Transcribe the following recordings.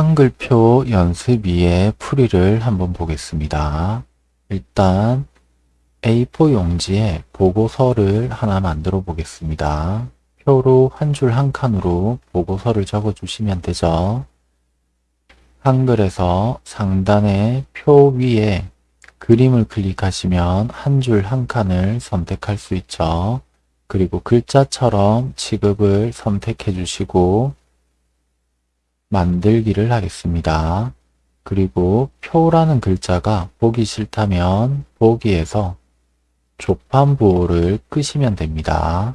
한글표 연습 2의 풀이를 한번 보겠습니다. 일단 A4 용지에 보고서를 하나 만들어 보겠습니다. 표로 한 줄 한 칸으로 보고서를 적어 주시면 되죠. 한글에서 상단의 표 위에 그림을 클릭하시면 한 줄 한 칸을 선택할 수 있죠. 그리고 글자처럼 취급을 선택해 주시고 만들기를 하겠습니다. 그리고 표라는 글자가 보기 싫다면 보기에서 조판부호를 끄시면 됩니다.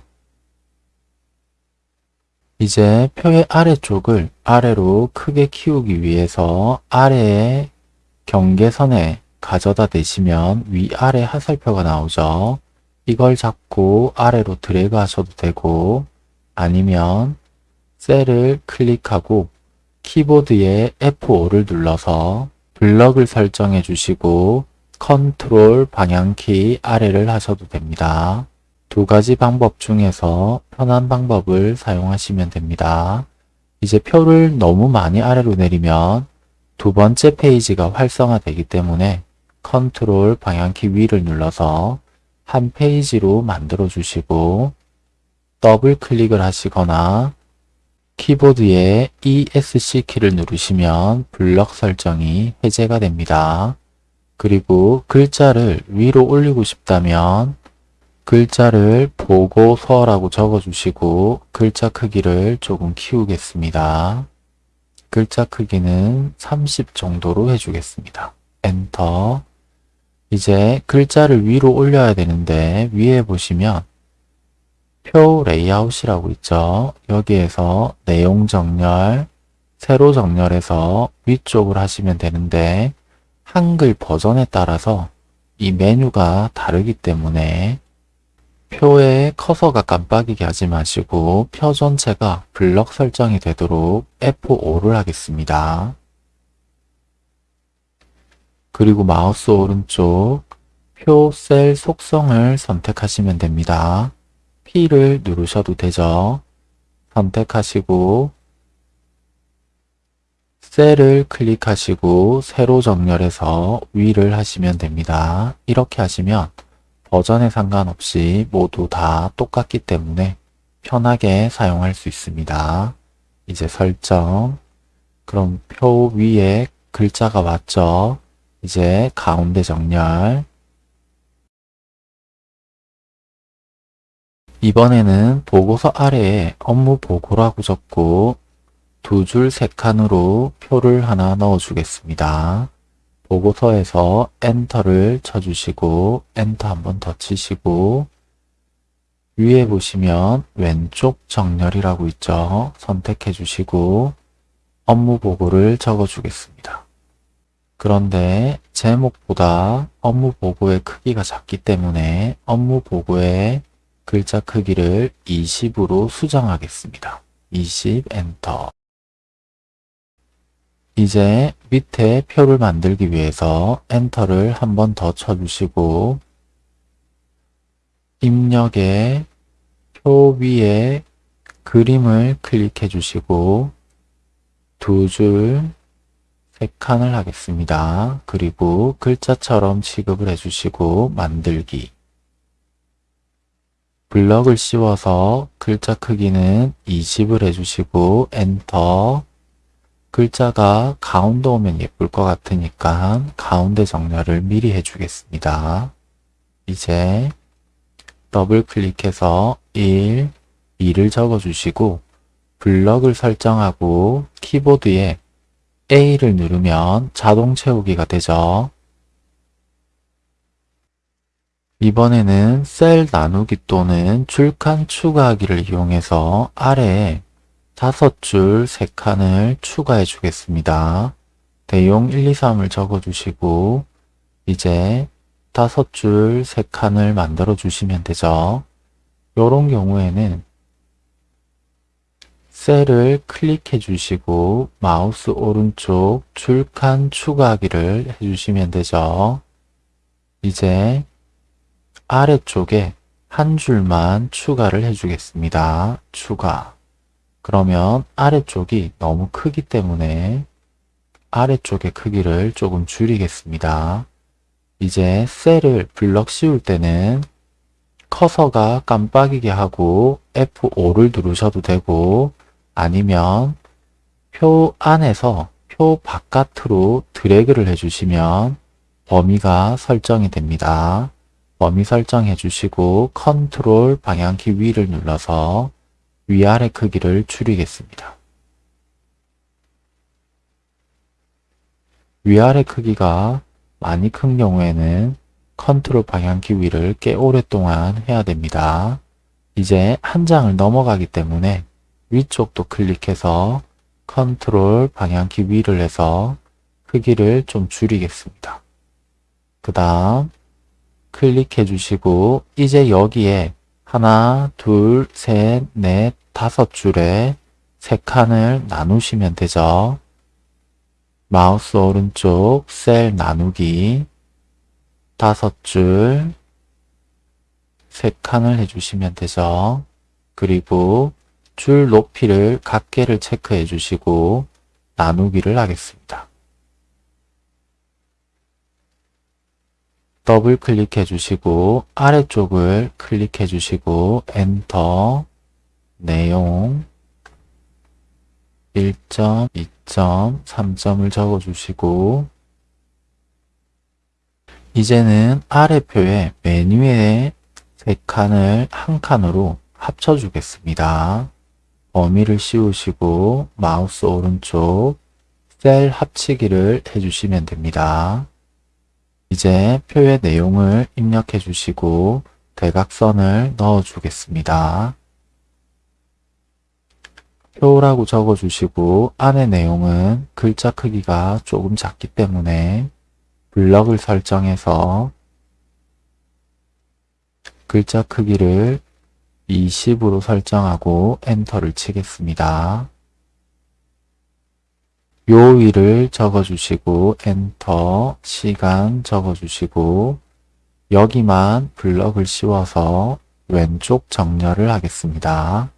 이제 표의 아래쪽을 아래로 크게 키우기 위해서 아래의 경계선에 가져다 대시면 위아래 하살표가 나오죠. 이걸 잡고 아래로 드래그 하셔도 되고 아니면 셀을 클릭하고 키보드에 F5를 눌러서 블럭을 설정해 주시고 컨트롤 방향키 아래를 하셔도 됩니다. 두 가지 방법 중에서 편한 방법을 사용하시면 됩니다. 이제 표를 너무 많이 아래로 내리면 두 번째 페이지가 활성화되기 때문에 컨트롤 방향키 위를 눌러서 한 페이지로 만들어 주시고 더블 클릭을 하시거나 키보드에 ESC 키를 누르시면 블럭 설정이 해제가 됩니다. 그리고 글자를 위로 올리고 싶다면 글자를 보고서라고 적어주시고 글자 크기를 조금 키우겠습니다. 글자 크기는 30 정도로 해주겠습니다. 엔터 이제 글자를 위로 올려야 되는데 위에 보시면 표 레이아웃이라고 있죠. 여기에서 내용 정렬, 세로 정렬해서 위쪽으로 하시면 되는데 한글 버전에 따라서 이 메뉴가 다르기 때문에 표의 커서가 깜빡이게 하지 마시고 표 전체가 블럭 설정이 되도록 F5를 하겠습니다. 그리고 마우스 오른쪽 표 셀 속성을 선택하시면 됩니다. P를 누르셔도 되죠. 선택하시고 셀을 클릭하시고 세로 정렬해서 위를 하시면 됩니다. 이렇게 하시면 버전에 상관없이 모두 다 똑같기 때문에 편하게 사용할 수 있습니다. 이제 설정 그럼 표 위에 글자가 왔죠. 이제 가운데 정렬 이번에는 보고서 아래에 업무 보고라고 적고 두 줄 세 칸으로 표를 하나 넣어 주겠습니다. 보고서에서 엔터를 쳐주시고 엔터 한번 더 치시고 위에 보시면 왼쪽 정렬이라고 있죠. 선택해 주시고 업무 보고를 적어 주겠습니다. 그런데 제목보다 업무 보고의 크기가 작기 때문에 업무 보고의 글자 크기를 20으로 수정하겠습니다. 20 엔터 이제 밑에 표를 만들기 위해서 엔터를 한 번 더 쳐주시고 입력에 표 위에 그림을 클릭해 주시고 두 줄, 세 칸을 하겠습니다. 그리고 글자처럼 취급을 해주시고 만들기 블럭을 씌워서 글자 크기는 20을 해주시고 엔터 글자가 가운데 오면 예쁠 것 같으니까 가운데 정렬을 미리 해주겠습니다. 이제 더블 클릭해서 1, 2를 적어주시고 블럭을 설정하고 키보드에 A를 누르면 자동 채우기가 되죠. 이번에는 셀 나누기 또는 줄칸 추가하기를 이용해서 아래에 다섯 줄 세 칸을 추가해 주겠습니다. 대용 1, 2, 3을 적어주시고 이제 다섯 줄 세 칸을 만들어 주시면 되죠. 이런 경우에는 셀을 클릭해 주시고 마우스 오른쪽 줄칸 추가하기를 해주시면 되죠. 이제 아래쪽에 한 줄만 추가를 해주겠습니다. 추가 그러면 아래쪽이 너무 크기 때문에 아래쪽의 크기를 조금 줄이겠습니다. 이제 셀을 블럭 씌울 때는 커서가 깜빡이게 하고 F5를 누르셔도 되고 아니면 표 안에서 표 바깥으로 드래그를 해주시면 범위가 설정이 됩니다. 범위 설정해 주시고 컨트롤 방향키 위를 눌러서 위아래 크기를 줄이겠습니다. 위아래 크기가 많이 큰 경우에는 컨트롤 방향키 위를 꽤 오랫동안 해야 됩니다. 이제 한 장을 넘어가기 때문에 위쪽도 클릭해서 컨트롤 방향키 위를 해서 크기를 좀 줄이겠습니다. 그 다음 클릭해 주시고 이제 여기에 하나, 둘, 셋, 넷, 다섯 줄에 세 칸을 나누시면 되죠. 마우스 오른쪽 셀 나누기 다섯 줄, 세 칸을 해주시면 되죠. 그리고 줄 높이를 같게를 체크해 주시고 나누기를 하겠습니다. 더블 클릭해 주시고 아래쪽을 클릭해 주시고 엔터 내용 1점, 2점, 3점을 적어 주시고 이제는 아래 표에 메뉴에 세 칸을 한 칸으로 합쳐 주겠습니다. 범위를 씌우시고 마우스 오른쪽 셀 합치기를 해주시면 됩니다. 이제 표의 내용을 입력해 주시고 대각선을 넣어 주겠습니다. 표라고 적어 주시고 안의 내용은 글자 크기가 조금 작기 때문에 블럭을 설정해서 글자 크기를 20으로 설정하고 엔터를 치겠습니다. 요일을 적어주시고 엔터 시간 적어주시고 여기만 블럭을 씌워서 왼쪽 정렬을 하겠습니다.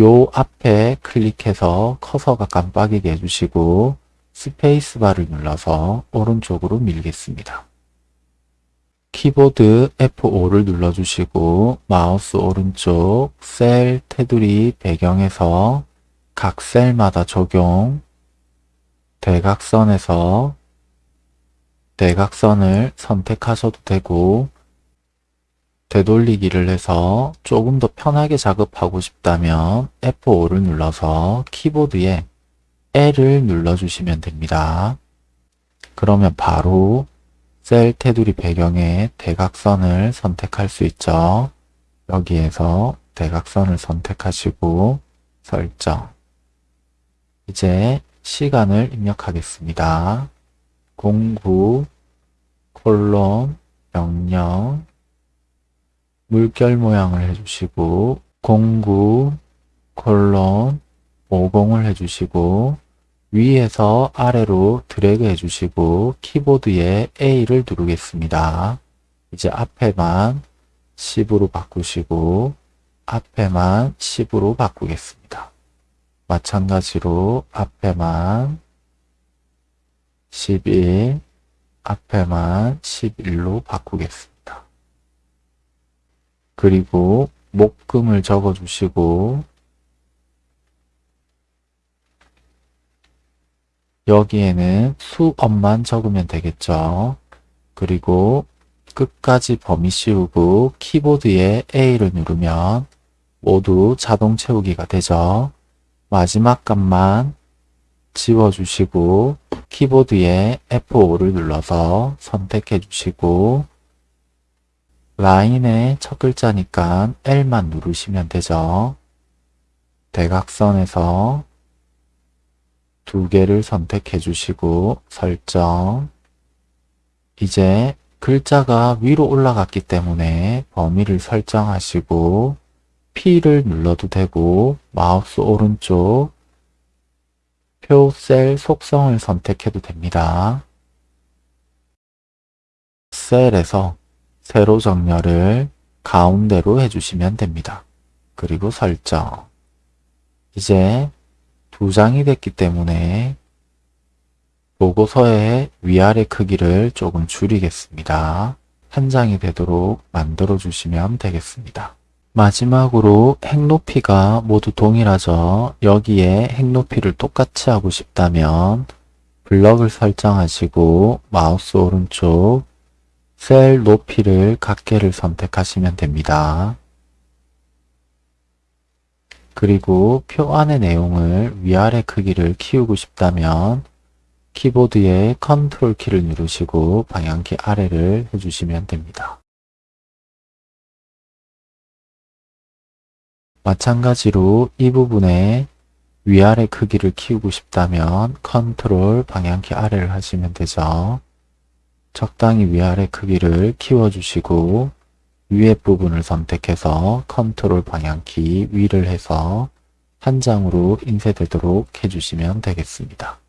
요 앞에 클릭해서 커서가 깜빡이게 해주시고 스페이스바를 눌러서 오른쪽으로 밀겠습니다. 키보드 F5를 눌러주시고 마우스 오른쪽 셀 테두리 배경에서 각 셀마다 적용 대각선에서 대각선을 선택하셔도 되고 되돌리기를 해서 조금 더 편하게 작업하고 싶다면 F5를 눌러서 키보드에 L을 눌러주시면 됩니다. 그러면 바로 셀 테두리 배경에 대각선을 선택할 수 있죠. 여기에서 대각선을 선택하시고 설정 이제 시간을 입력하겠습니다. 09 콜론 00 물결 모양을 해주시고 09 콜론 50을 해주시고 위에서 아래로 드래그 해주시고 키보드에 A를 누르겠습니다. 이제 앞에만 10으로 바꾸시고 앞에만 10으로 바꾸겠습니다. 마찬가지로 앞에만 11, 앞에만 11로 바꾸겠습니다. 그리고 목금을 적어주시고 여기에는 수업만 적으면 되겠죠. 그리고 끝까지 범위 씌우고 키보드에 A를 누르면 모두 자동 채우기가 되죠. 마지막 값만 지워주시고 키보드에 F5를 눌러서 선택해 주시고 라인의 첫 글자니까 L만 누르시면 되죠. 대각선에서 두 개를 선택해 주시고 설정 이제 글자가 위로 올라갔기 때문에 범위를 설정하시고 P를 눌러도 되고 마우스 오른쪽 표 셀 속성을 선택해도 됩니다. 셀에서 세로 정렬을 가운데로 해주시면 됩니다. 그리고 설정 이제 두 장이 됐기 때문에 보고서의 위아래 크기를 조금 줄이겠습니다. 한 장이 되도록 만들어 주시면 되겠습니다. 마지막으로 핵 높이가 모두 동일하죠. 여기에 핵 높이를 똑같이 하고 싶다면 블럭을 설정하시고 마우스 오른쪽 셀 높이를 각개를 선택하시면 됩니다. 그리고 표 안의 내용을 위아래 크기를 키우고 싶다면 키보드의 컨트롤 키를 누르시고 방향키 아래를 해주시면 됩니다. 마찬가지로 이 부분에 위아래 크기를 키우고 싶다면 컨트롤 방향키 아래를 하시면 되죠. 적당히 위아래 크기를 키워주시고 위에 부분을 선택해서 컨트롤 방향키 위를 해서 한 장으로 인쇄되도록 해주시면 되겠습니다.